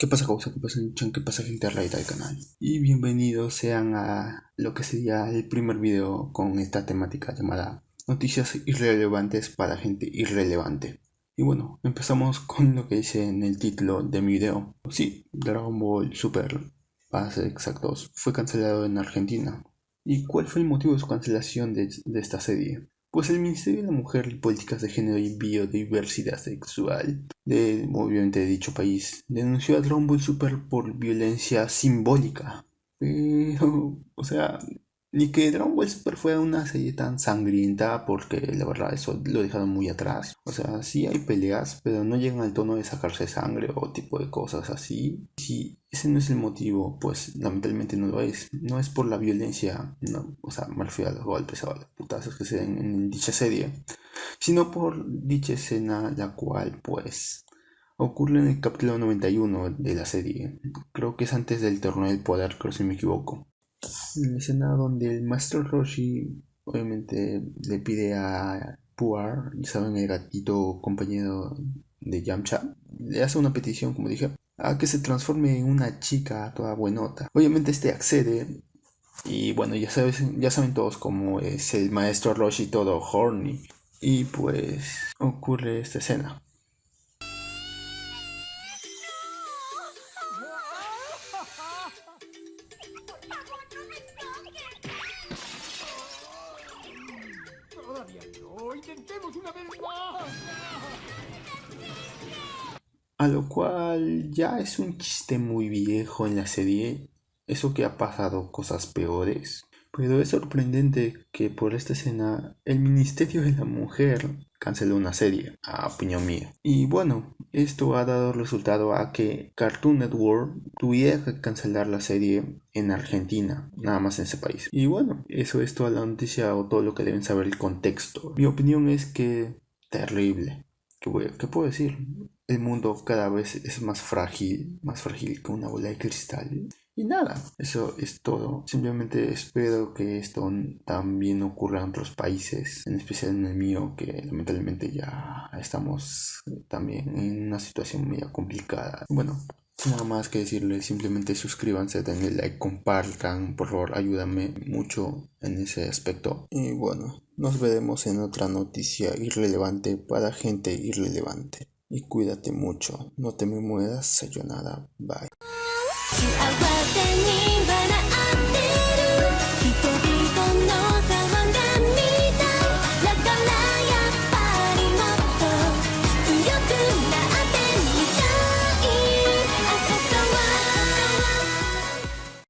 ¿Qué pasa causa? ¿Qué pasa chan? ¿Qué pasa gente raída del canal? Y bienvenidos sean a lo que sería el primer video con esta temática llamada Noticias irrelevantes para gente irrelevante. Y bueno, empezamos con lo que dice en el título de mi video. Sí, Dragon Ball Super, para ser exactos, fue cancelado en Argentina. ¿Y cuál fue el motivo de su cancelación de esta serie? Pues el Ministerio de la Mujer y Políticas de Género y Biodiversidad Sexual de, obviamente, de dicho país denunció a Ball Super por violencia simbólica. Pero, o sea, ni que Dragon Ball Super fuera una serie tan sangrienta, porque la verdad eso lo dejaron muy atrás. O sea, sí hay peleas, pero no llegan al tono de sacarse sangre o tipo de cosas así. Si ese no es el motivo, pues lamentablemente no lo es. No es por la violencia, no, o sea, me refiero a los golpes putazos que se den en dicha serie, sino por dicha escena, la cual, pues, ocurre en el capítulo 91 de la serie. Creo que es antes del torneo del poder, creo si me equivoco la escena donde el maestro Roshi obviamente le pide a Puar, saben el gatito compañero de Yamcha, le hace una petición, como dije, a que se transforme en una chica toda buenota. Obviamente este accede y bueno, ya, sabes, ya saben todos cómo es el maestro Roshi todo horny. Y pues ocurre esta escena. A lo cual ya es un chiste muy viejo en la serie. Eso que ha pasado cosas peores. Pero es sorprendente que por esta escena el Ministerio de la Mujer canceló una serie, a opinión mía. Y bueno, esto ha dado resultado a que Cartoon Network tuviera que cancelar la serie en Argentina, nada más en ese país. Y bueno, eso es toda la noticia o todo lo que deben saber el contexto. Mi opinión es que terrible. ¿Qué, ¿Qué puedo decir? El mundo cada vez es más frágil, más frágil que una bola de cristal. Y nada, eso es todo. Simplemente espero que esto también ocurra en otros países, en especial en el mío, que lamentablemente ya estamos también en una situación muy complicada. Bueno, nada más que decirles, simplemente suscríbanse, denle like, compartan, por favor, ayúdame mucho en ese aspecto. Y bueno, nos veremos en otra noticia irrelevante para gente irrelevante. Y cuídate mucho, no te me mueras, sayonara, bye.